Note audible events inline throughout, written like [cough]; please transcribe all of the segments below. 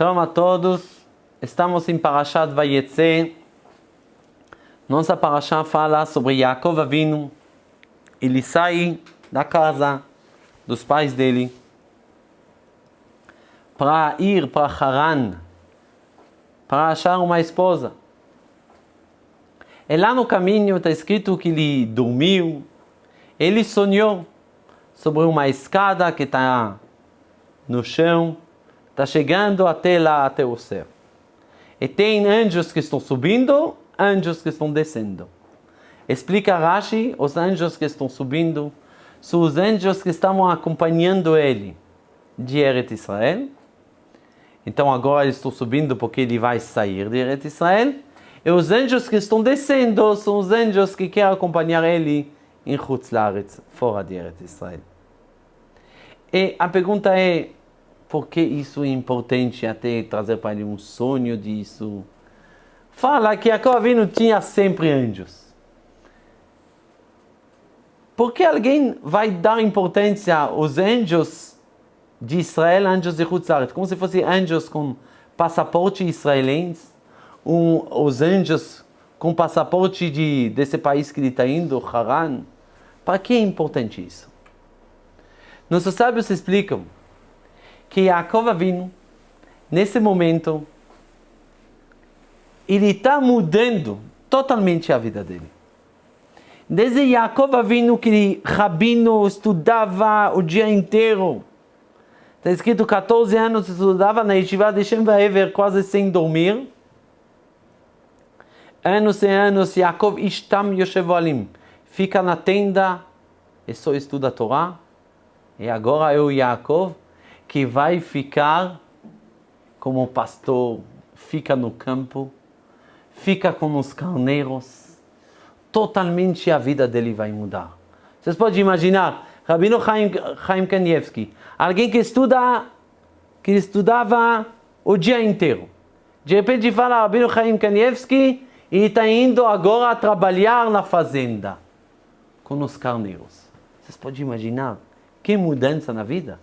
Shalom a todos. Estamos em Parashat Vayetze. Nossa Parashat fala sobre Yaakov Avinu. Ele sai da casa dos pais dele para ir para Haran, para achar uma esposa. E lá no caminho está escrito que ele dormiu, ele sonhou sobre uma escada que está no chão, está chegando até lá, até o céu. E tem anjos que estão subindo, anjos que estão descendo. Explica Rashi, os anjos que estão subindo são os anjos que estavam acompanhando ele de Eretz Israel. Então agora eles estão subindo porque ele vai sair de Eretz Israel. E os anjos que estão descendo são os anjos que querem acompanhar ele em Chutz Laretz, fora de Eretz Israel. E a pergunta é, por que isso é importante até trazer para ele um sonho disso? Fala que Jacob Avinu tinha sempre anjos. Por que alguém vai dar importância aos anjos de Israel, anjos de Hutzaret, como se fossem anjos com passaporte israelense, um, os anjos com passaporte de, desse país que ele está indo, Haran? Para que é importante isso? Nossos sábios explicam que Yaakov Avinu, nesse momento, ele está mudando totalmente a vida dele. Desde Yaakov Avinu, que Rabino estudava o dia inteiro, está escrito 14 anos estudava na Yeshiva de Shem Vaever, quase sem dormir. Anos e anos, Yaakov Ishtam Yoshevolim, fica na tenda e só estuda a Torá. E agora o Yaakov que vai ficar como pastor, fica no campo, fica com os carneiros, totalmente a vida dele vai mudar. Vocês podem imaginar, Rabino Chaim, Chaim Kanievski, alguém que estuda, que estudava o dia inteiro. De repente fala Rabino Chaim Kanievski e está indo agora trabalhar na fazenda com os carneiros. Vocês podem imaginar que mudança na vida?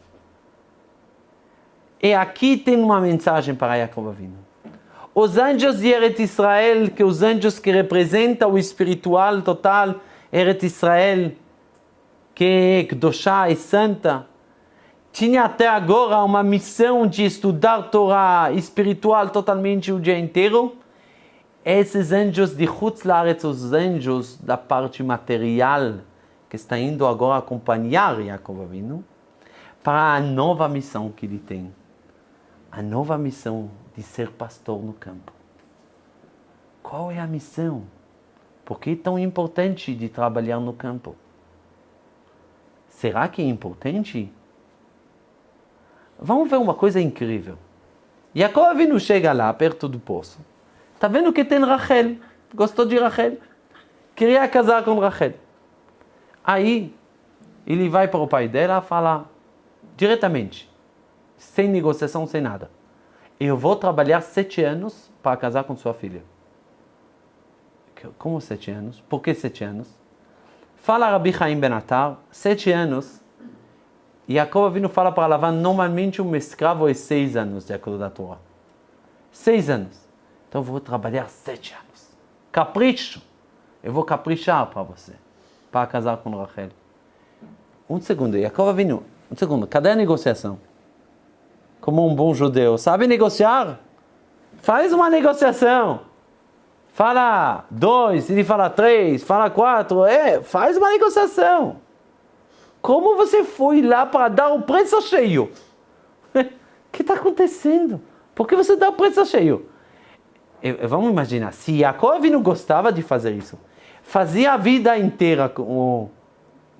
E aqui tem uma mensagem para Jacob Avinu. Os anjos de Eretz Israel, que os anjos que representam o espiritual total, Eretz Israel, que é Kedoshá e Santa, tinha até agora uma missão de estudar Torá espiritual totalmente o dia inteiro. Esses anjos de Chutzlaretz, os anjos da parte material, que está indo agora acompanhar Jacob Avinu, para a nova missão que ele tem a nova missão de ser pastor no campo. Qual é a missão? Por que é tão importante de trabalhar no campo? Será que é importante? Vamos ver uma coisa incrível. Jacob Avinu chega lá, perto do poço. Está vendo que tem Rachel. Gostou de Rachel. Queria casar com Rachel. Aí, ele vai para o pai dela falar diretamente sem negociação, sem nada. Eu vou trabalhar sete anos para casar com sua filha. Como sete anos? Por que sete anos? Fala Rabi Chaim Benatar, sete anos. Jacob Avinu fala para Lavan, normalmente um escravo é seis anos, de acordo com a Torá. Seis anos. Então eu vou trabalhar sete anos. Capricho. Eu vou caprichar para você, para casar com Rachel. Um segundo, Jacob Avinu, um segundo, cadê a negociação? Como um bom judeu, sabe negociar? Faz uma negociação. Fala dois, ele fala três, fala quatro, é, faz uma negociação. Como você foi lá para dar o preço cheio? O [laughs] que está acontecendo? Por que você dá o preço cheio? Vamos imaginar, se Jacob não gostava de fazer isso, fazia a vida inteira como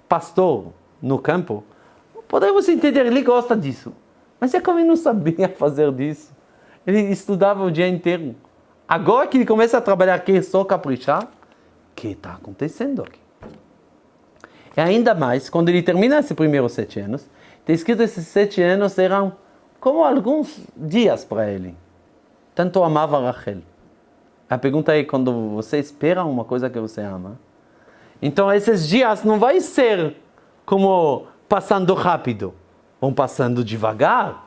pastor no campo, podemos entender, ele gosta disso. Mas Jacob não sabia [laughs] fazer disso. Ele estudava o dia inteiro. Agora que ele começa a trabalhar aqui só caprichar, o que está acontecendo aqui? E ainda mais, quando ele termina esses primeiros sete anos, tem escrito que esses sete anos eram como alguns dias para ele. Tanto amava Rachel. A pergunta é, quando você espera uma coisa que você ama, então esses dias não vai ser como passando rápido vão passando devagar.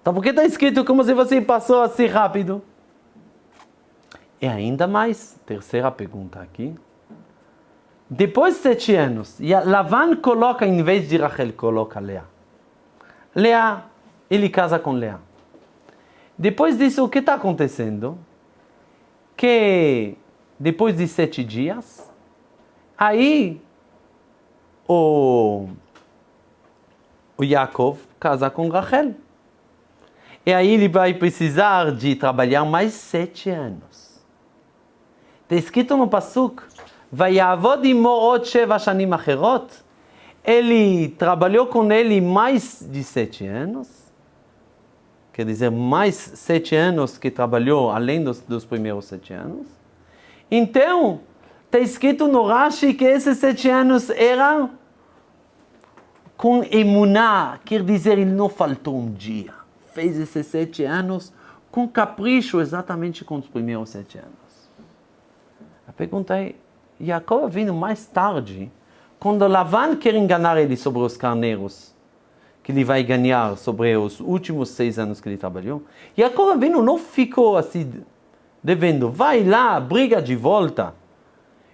Então por que está escrito como se você passou assim rápido? E ainda mais, terceira pergunta aqui. Depois de sete anos, Lavan coloca, em vez de Rachel, coloca Lea. Lea, ele casa com Lea. Depois disso, o que está acontecendo? Que depois de sete dias, aí o, o Yaakov casa com Rachel. E aí ele vai precisar de trabalhar mais sete anos. Está escrito no Pasuk, Vayavod imorot sheva shanim acherot. Ele trabalhou com ele mais de sete anos. Quer dizer, mais sete anos que trabalhou, além dos, dos primeiros sete anos. Então, está escrito no Rashi que esses sete anos eram com emuná, quer dizer, ele não faltou um dia. Fez esses sete anos com capricho, exatamente com os primeiros sete anos. A pergunta é, Jacob vindo mais tarde, quando Lavan quer enganar ele sobre os carneiros, que ele vai ganhar sobre os últimos seis anos que ele trabalhou, Jacob vindo não ficou assim devendo, vai lá, briga de volta.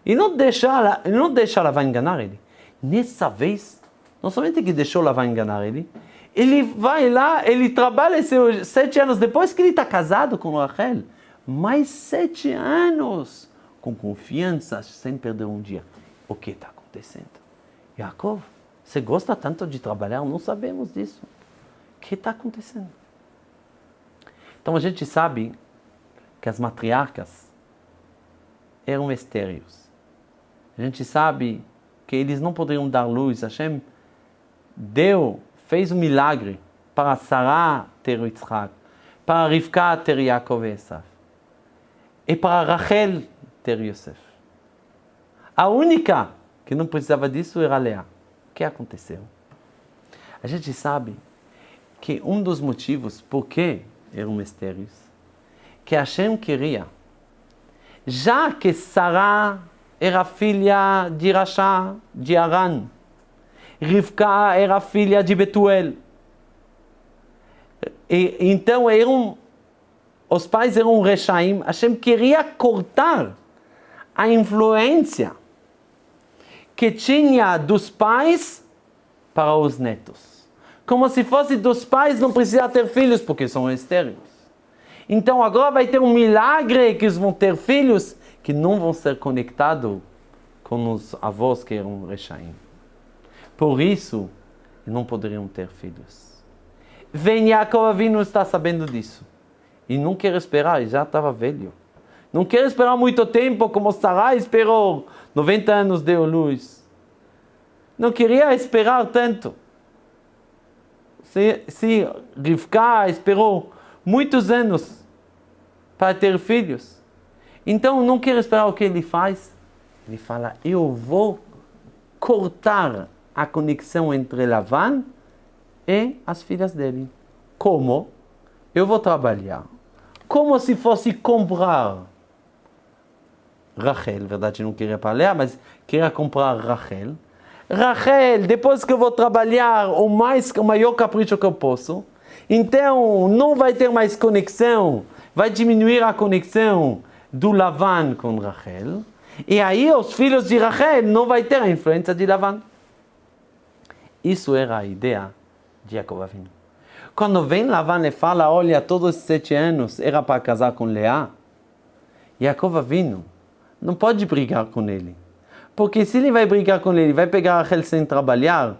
E não deixa, não deixa Lavan enganar ele. Nessa vez, não somente que deixou Lavan enganar ele, ele vai lá, ele trabalha seus sete anos depois que ele está casado com Rachel. Mais sete anos com confiança, sem perder um dia. O que está acontecendo? Yaakov, você gosta tanto de trabalhar? Não sabemos disso. O que está acontecendo? Então a gente sabe que as matriarcas eram estéreos. A gente sabe que eles não poderiam dar luz. Hashem deu, fez um milagre para Sarah ter Yitzhak, para Rivka ter Yaakov e Esav. E para Rachel ter Yosef. A única que não precisava disso era Leá. O que aconteceu? A gente sabe que um dos motivos por que eram mistérios, que Hashem queria, já que Sarah era filha de Rasha, de Aran, Rivka era filha de Betuel, e, então eram, os pais eram Rechaim, Hashem queria cortar a influência que tinha dos pais para os netos. Como se fosse dos pais não precisar ter filhos porque são estéreis. Então agora vai ter um milagre que eles vão ter filhos que não vão ser conectados com os avós que eram rechaim. Por isso, não poderiam ter filhos. Vem Yaakov Avinu está sabendo disso. E não quer esperar, já estava velho. Não quer esperar muito tempo como Sarai esperou. 90 anos deu luz. Não queria esperar tanto. Se, se Rivka esperou muitos anos para ter filhos, então não quer esperar o que ele faz. Ele fala: Eu vou cortar a conexão entre Lavan e as filhas dele. Como? Eu vou trabalhar como se fosse comprar Rachel, verdade, não queria Lea, mas queria comprar Rachel. Rachel, depois que eu vou trabalhar o, mais, o maior capricho que eu posso, então não vai ter mais conexão, vai diminuir a conexão do Lavan com Rachel, e aí os filhos de Rachel não vai ter a influência de Lavan. Isso era a ideia de Jacob Avinu. Quando vem Lavan e fala, olha, todos os sete anos era para casar com Leá, Jacob Avinu não pode brigar com ele. Porque se ele vai brigar com ele, vai pegar Rachel sem trabalhar,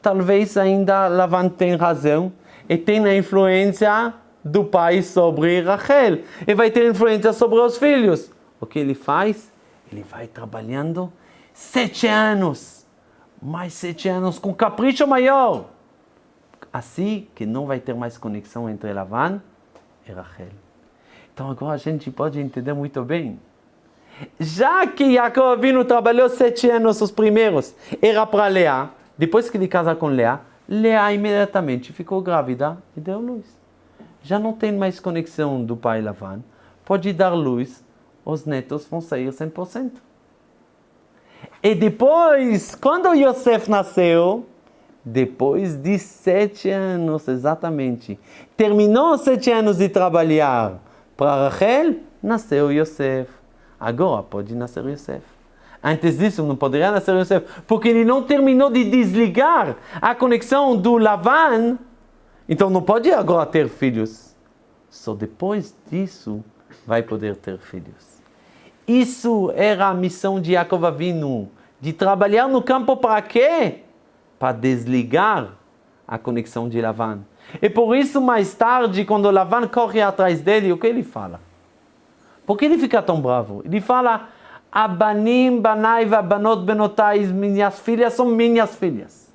talvez ainda Lavan tenha razão e tenha influência do pai sobre Rachel. E vai ter influência sobre os filhos. O que ele faz? Ele vai trabalhando sete anos. Mais sete anos com capricho maior. Assim que não vai ter mais conexão entre Lavan e Rachel. Então agora a gente pode entender muito bem já que Jacob Avinu trabalhou sete anos os primeiros, era para Leá, depois que ele casa com Leá, Leá imediatamente ficou grávida e deu luz. Já não tem mais conexão do pai Lavan, pode dar luz, os netos vão sair 100%. E depois, quando Yosef nasceu, Depois de sete anos, exatamente. Terminou sete anos de trabalhar para Rachel, nasceu Yosef. Agora pode nascer Yosef. Antes disso não poderia nascer Yosef, porque ele não terminou de desligar a conexão do Lavan, então não pode agora ter filhos. Só depois disso vai poder ter filhos. Isso era a missão de Yaakov Avinu, de trabalhar no campo para quê? Para desligar a conexão de Lavan. E por isso, mais tarde, quando Lavan corre atrás dele, o que ele fala? Por que ele fica tão bravo? Ele fala, Abanim, Banai, Banot, Benotai, minhas filhas são minhas filhas.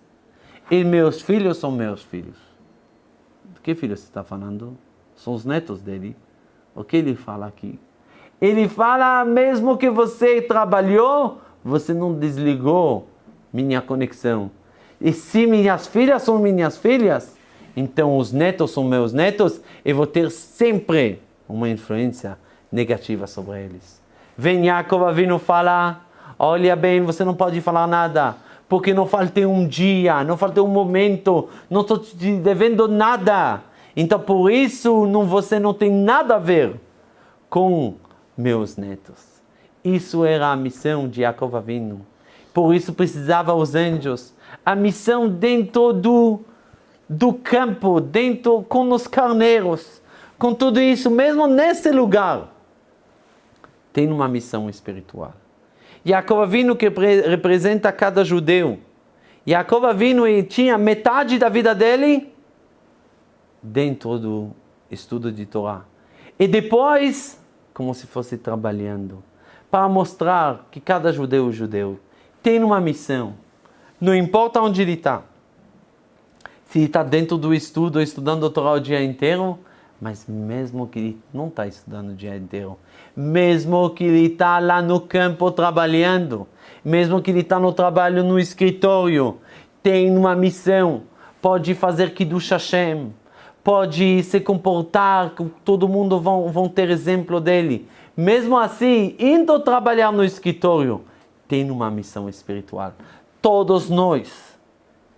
E meus filhos são meus filhos. De que filhos você está falando? São os netos dele. O que ele fala aqui? Ele fala, mesmo que você trabalhou, você não desligou minha conexão. E se minhas filhas são minhas filhas, então os netos são meus netos, eu vou ter sempre uma influência negativa sobre eles. Vem Jacob Avinu falar, olha bem, você não pode falar nada, porque não faltei um dia, não faltei um momento, não estou te devendo nada. Então por isso não, você não tem nada a ver com meus netos. Isso era a missão de Jacob Avinu. Por isso precisava os anjos. A missão dentro do, do campo, dentro com os carneiros, com tudo isso, mesmo nesse lugar tem uma missão espiritual. Jacob Avinu que representa cada judeu. Jacob Avinu tinha metade da vida dele dentro do estudo de Torá. E depois, como se fosse trabalhando, para mostrar que cada judeu judeu tem uma missão. Não importa onde ele está. Se ele está dentro do estudo, estudando a Torá o dia inteiro, mas mesmo que ele não está estudando o dia inteiro, mesmo que ele está lá no campo trabalhando, mesmo que ele está no trabalho no escritório, tem uma missão, pode fazer Kiddush Hashem, pode se comportar, todo mundo vão, vão ter exemplo dele. Mesmo assim, indo trabalhar no escritório, tem uma missão espiritual. Todos nós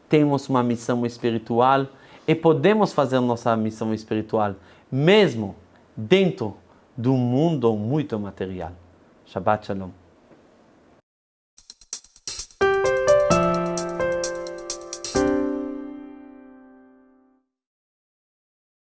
temos uma missão espiritual e podemos fazer nossa missão espiritual mesmo dentro do mundo muito material. Shabbat Shalom.